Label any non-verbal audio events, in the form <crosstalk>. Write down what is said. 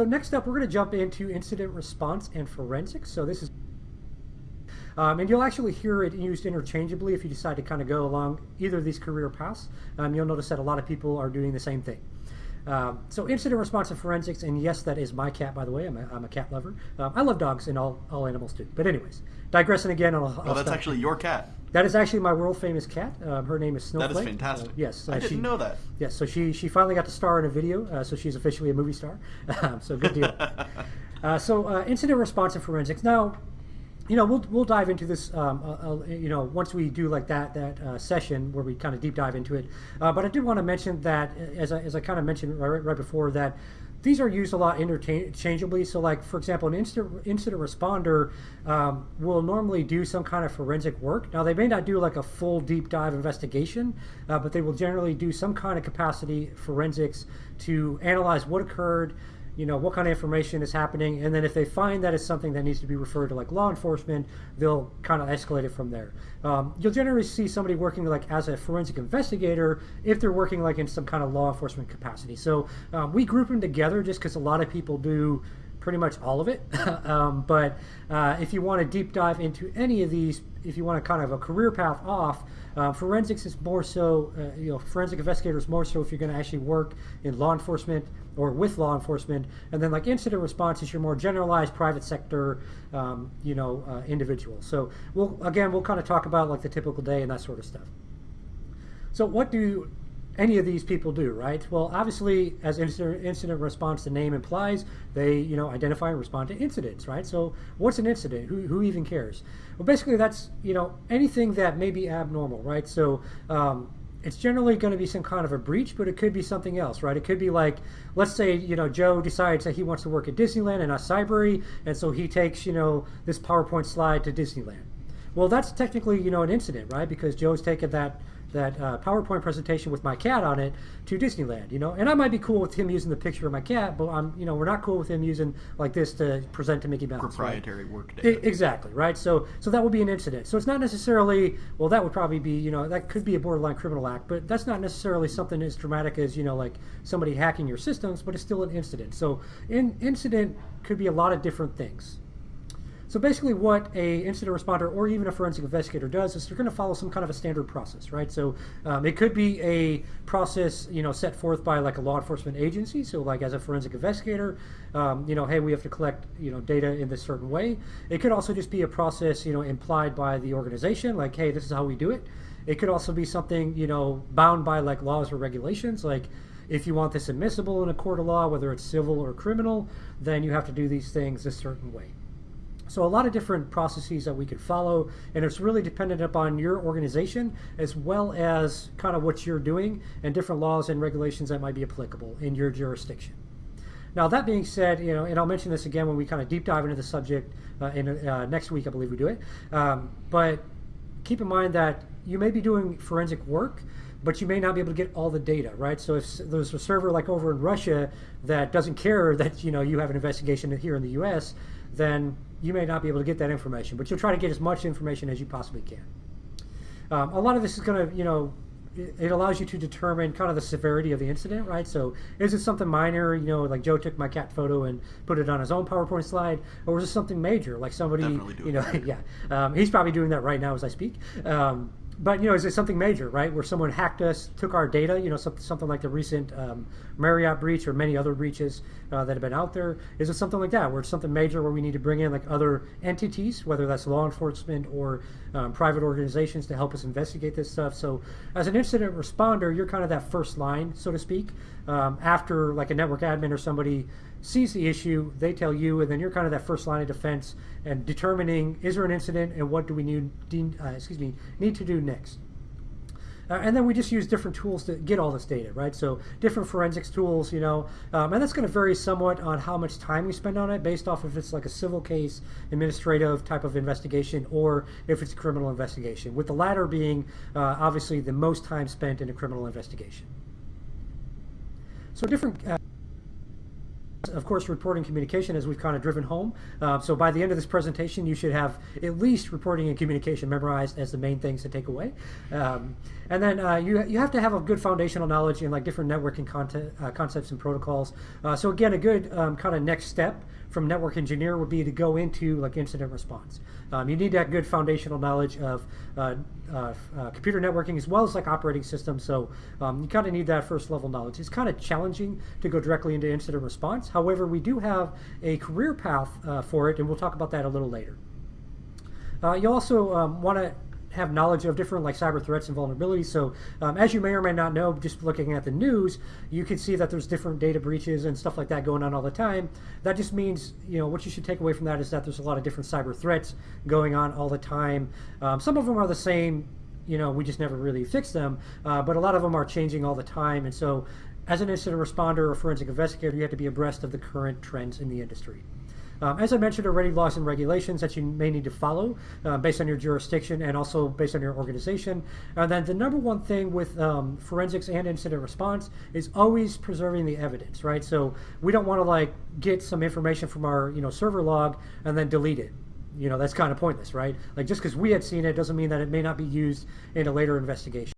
So next up, we're going to jump into incident response and forensics. So this is um, and you'll actually hear it used interchangeably if you decide to kind of go along either of these career paths. Um, you'll notice that a lot of people are doing the same thing. Um, so incident response and forensics, and yes, that is my cat, by the way. I'm a, I'm a cat lover. Um, I love dogs and all, all animals too. But anyways, digressing again. I'll, I'll oh, that's stop. actually your cat. That is actually my world famous cat. Um, her name is Snowflake. That is fantastic. Uh, yes, uh, I didn't she, know that. Yes, so she she finally got to star in a video, uh, so she's officially a movie star. <laughs> Um, so good deal. <laughs> Uh, so uh, incident response and forensics. Now, you know, we'll we'll dive into this, um, uh, uh, you know, once we do like that that uh, session where we kind of deep dive into it. Uh, but I did want to mention that, as I, as I kind of mentioned right, right before, that these are used a lot interchangeably. So, like for example, an incident incident responder um, will normally do some kind of forensic work. Now, they may not do like a full deep dive investigation, uh, but they will generally do some kind of capacity forensics to analyze what occurred you know what kind of information is happening and then if they find that it's something that needs to be referred to like law enforcement they'll kind of escalate it from there. Um, you'll generally see somebody working like as a forensic investigator if they're working like in some kind of law enforcement capacity. So um, we group them together just because a lot of people do pretty much all of it <laughs> um, but uh, if you want to deep dive into any of these if you want to kind of a career path off uh, forensics is more so, uh, you know, forensic investigators more so if you're going to actually work in law enforcement or with law enforcement, and then like incident response is your more generalized private sector, um, you know, uh, individual. So we'll again we'll kind of talk about like the typical day and that sort of stuff. So what do any of these people do, right? Well, obviously, as incident, incident response, the name implies, they you know identify and respond to incidents, right? So, what's an incident? Who, who even cares? Well, basically, that's you know anything that may be abnormal, right? So, um, it's generally going to be some kind of a breach, but it could be something else, right? It could be like, let's say, you know, Joe decides that he wants to work at Disneyland and not Cybrary, and so he takes, you know, this PowerPoint slide to Disneyland. Well, that's technically, you know, an incident, right? Because Joe's taken that that uh, PowerPoint presentation with my cat on it to Disneyland, you know. And I might be cool with him using the picture of my cat, but I'm, you know, we're not cool with him using like this to present to Mickey Mouse. Proprietary right? work data. exactly, right? So, so that would be an incident. So it's not necessarily, well, that would probably be, you know, that could be a borderline criminal act, but that's not necessarily something as dramatic as, you know, like somebody hacking your systems, but it's still an incident. So, in incident could be a lot of different things. So basically what a incident responder or even a forensic investigator does is they're going to follow some kind of a standard process, right? So um, it could be a process, you know, set forth by like a law enforcement agency. So like as a forensic investigator, um, you know, hey, we have to collect, you know, data in this certain way. It could also just be a process, you know, implied by the organization, like, hey, this is how we do it. It could also be something, you know, bound by like laws or regulations, like if you want this admissible in a court of law, whether it's civil or criminal, then you have to do these things a certain way. So a lot of different processes that we could follow, and it's really dependent upon your organization as well as kind of what you're doing and different laws and regulations that might be applicable in your jurisdiction. Now that being said, you know, and I'll mention this again when we kind of deep dive into the subject uh, in uh, next week, I believe we do it. Um, but keep in mind that you may be doing forensic work, but you may not be able to get all the data, right? So if there's a server like over in Russia that doesn't care that you know you have an investigation here in the U.S., then you may not be able to get that information, but you'll try to get as much information as you possibly can. Um, a lot of this is going to, you know, it, allows you to determine kind of the severity of the incident, right? So is it something minor, you know, like Joe took my cat photo and put it on his own PowerPoint slide, or is it something major, like somebody, you know, <laughs> yeah, um, he's probably doing that right now as I speak. Um, but you know, is it something major, right? Where someone hacked us, took our data, you know, something, like the recent um, Marriott breach or many other breaches uh, that have been out there? Is it something like that, where it's something major where we need to bring in like other entities, whether that's law enforcement or um, private organizations to help us investigate this stuff? So, as an incident responder, you're kind of that first line, so to speak. Um, after like a network admin or somebody sees the issue, they tell you, and then you're kind of that first line of defense and determining is there an incident and what do we need, uh, excuse me, need to do next. Uh, and then we just use different tools to get all this data, right? So different forensics tools, you know, um, and that's going to vary somewhat on how much time we spend on it based off if it's like a civil case, administrative type of investigation, or if it's a criminal investigation, with the latter being uh, obviously the most time spent in a criminal investigation. So different... Uh, of course, reporting communication, as we've kind of driven home. Uh, so by the end of this presentation, you should have at least reporting and communication memorized as the main things to take away. Um, and then uh, you, you have to have a good foundational knowledge in like different networking content, uh, concepts and protocols. Uh, so again, a good um, kind of next step from network engineer would be to go into like incident response. Um, you need that good foundational knowledge of uh, uh, uh, computer networking as well as like operating systems. So um, you kind of need that first level knowledge. It's kind of challenging to go directly into incident response. However, we do have a career path uh, for it, and we'll talk about that a little later. Uh, you also um, want to have knowledge of different like cyber threats and vulnerabilities. So um, as you may or may not know, just looking at the news, you can see that there's different data breaches and stuff like that going on all the time. That just means, you know, what you should take away from that is that there's a lot of different cyber threats going on all the time. Um, some of them are the same, you know, we just never really fix them, uh, but a lot of them are changing all the time. And so as an incident responder or forensic investigator, you have to be abreast of the current trends in the industry. Um, as I mentioned already, laws and regulations that you may need to follow uh, based on your jurisdiction and also based on your organization. And then the number one thing with um, forensics and incident response is always preserving the evidence, right? So we don't want to like get some information from our you know server log and then delete it. You know that's kind of pointless, right? Like just because we had seen it doesn't mean that it may not be used in a later investigation.